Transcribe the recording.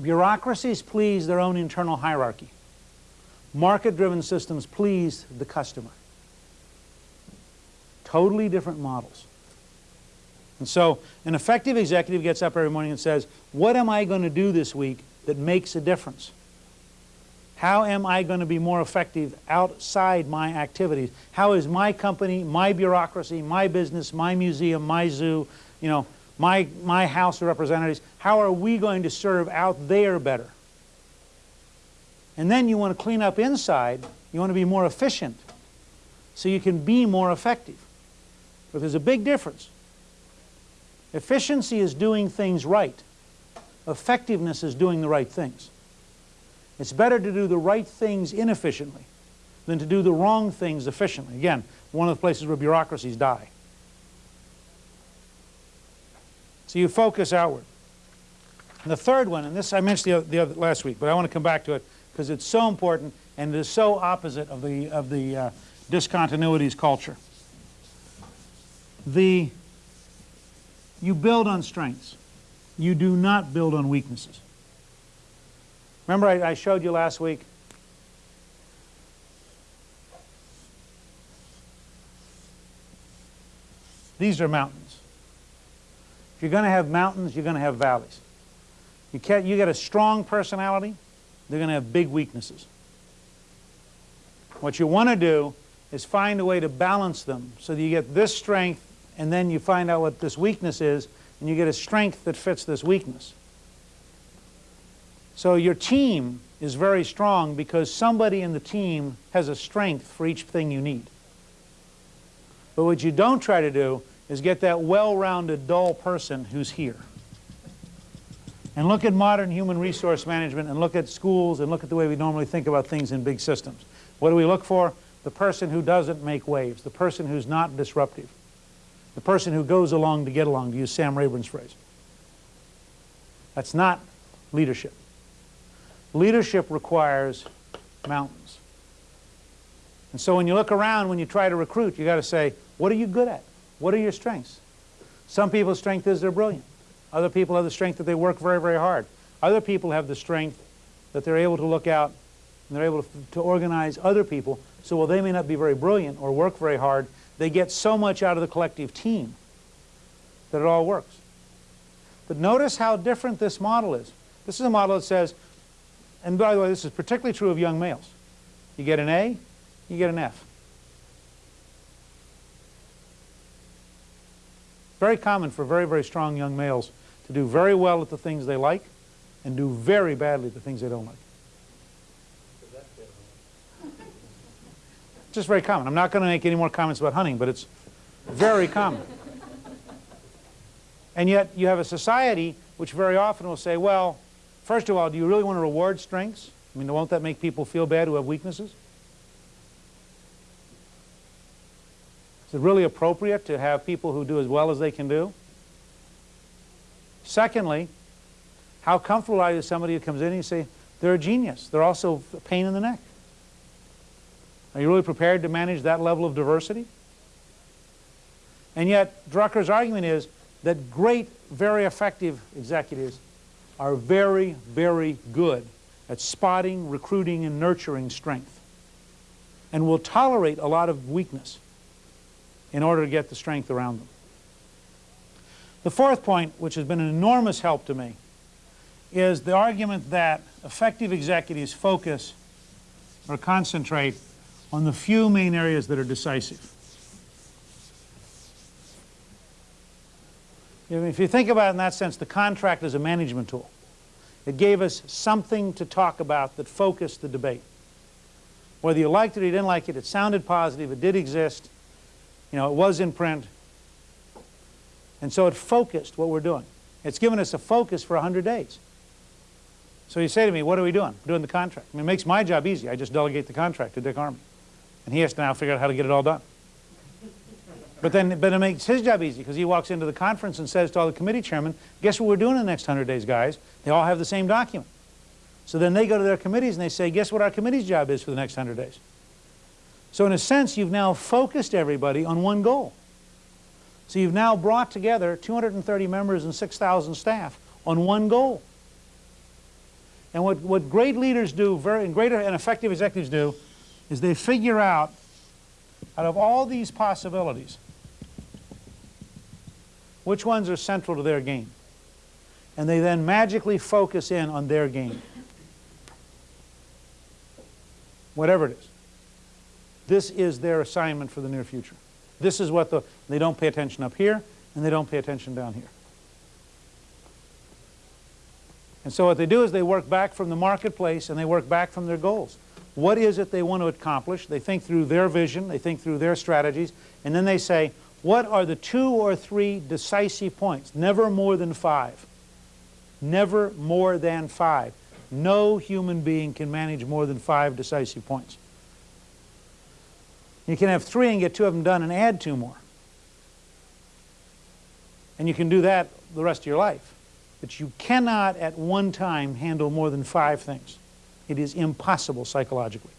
Bureaucracies please their own internal hierarchy. Market-driven systems please the customer. Totally different models. And so an effective executive gets up every morning and says, what am I going to do this week that makes a difference? How am I going to be more effective outside my activities? How is my company, my bureaucracy, my business, my museum, my zoo, you know, my, my House of Representatives, how are we going to serve out there better? And then you want to clean up inside, you want to be more efficient so you can be more effective. But there's a big difference. Efficiency is doing things right. Effectiveness is doing the right things. It's better to do the right things inefficiently than to do the wrong things efficiently. Again, one of the places where bureaucracies die. You focus outward. And the third one, and this I mentioned the other, the other last week, but I want to come back to it because it's so important and it is so opposite of the, of the uh, discontinuities culture. The, you build on strengths. You do not build on weaknesses. Remember I, I showed you last week These are mountains. If you're going to have mountains, you're going to have valleys. You, can't, you get a strong personality, they're going to have big weaknesses. What you want to do is find a way to balance them so that you get this strength and then you find out what this weakness is and you get a strength that fits this weakness. So your team is very strong because somebody in the team has a strength for each thing you need. But what you don't try to do is get that well-rounded, dull person who's here. And look at modern human resource management and look at schools and look at the way we normally think about things in big systems. What do we look for? The person who doesn't make waves, the person who's not disruptive, the person who goes along to get along, to use Sam Rayburn's phrase. That's not leadership. Leadership requires mountains. And so when you look around, when you try to recruit, you've got to say, what are you good at? What are your strengths? Some people's strength is they're brilliant. Other people have the strength that they work very, very hard. Other people have the strength that they're able to look out and they're able to, to organize other people. So while they may not be very brilliant or work very hard, they get so much out of the collective team that it all works. But notice how different this model is. This is a model that says, and by the way, this is particularly true of young males. You get an A, you get an F. Very common for very, very strong young males to do very well at the things they like and do very badly at the things they don't like. Just very common. I'm not going to make any more comments about hunting, but it's very common. And yet you have a society which very often will say, well, First of all, do you really want to reward strengths? I mean, won't that make people feel bad who have weaknesses? It really appropriate to have people who do as well as they can do? Secondly, how comfortable are you with somebody who comes in and you say, they're a genius, they're also a pain in the neck? Are you really prepared to manage that level of diversity? And yet, Drucker's argument is that great, very effective executives are very, very good at spotting, recruiting, and nurturing strength and will tolerate a lot of weakness in order to get the strength around them. The fourth point, which has been an enormous help to me, is the argument that effective executives focus or concentrate on the few main areas that are decisive. If you think about it in that sense, the contract is a management tool. It gave us something to talk about that focused the debate. Whether you liked it or you didn't like it, it sounded positive, it did exist, you know, it was in print. And so it focused what we're doing. It's given us a focus for 100 days. So you say to me, what are we doing? We're doing the contract. I mean, it makes my job easy. I just delegate the contract to Dick Armey. And he has to now figure out how to get it all done. But then but it makes his job easy because he walks into the conference and says to all the committee chairmen, guess what we're doing in the next 100 days, guys? They all have the same document. So then they go to their committees and they say, guess what our committee's job is for the next 100 days? So in a sense, you've now focused everybody on one goal. So you've now brought together 230 members and 6,000 staff on one goal. And what, what great leaders do, very, and greater and effective executives do, is they figure out, out of all these possibilities, which ones are central to their game. And they then magically focus in on their game. Whatever it is. This is their assignment for the near future. This is what the, they don't pay attention up here, and they don't pay attention down here. And so what they do is they work back from the marketplace and they work back from their goals. What is it they want to accomplish? They think through their vision, they think through their strategies, and then they say, what are the two or three decisive points? Never more than five. Never more than five. No human being can manage more than five decisive points. You can have three and get two of them done and add two more. And you can do that the rest of your life. But you cannot at one time handle more than five things. It is impossible psychologically.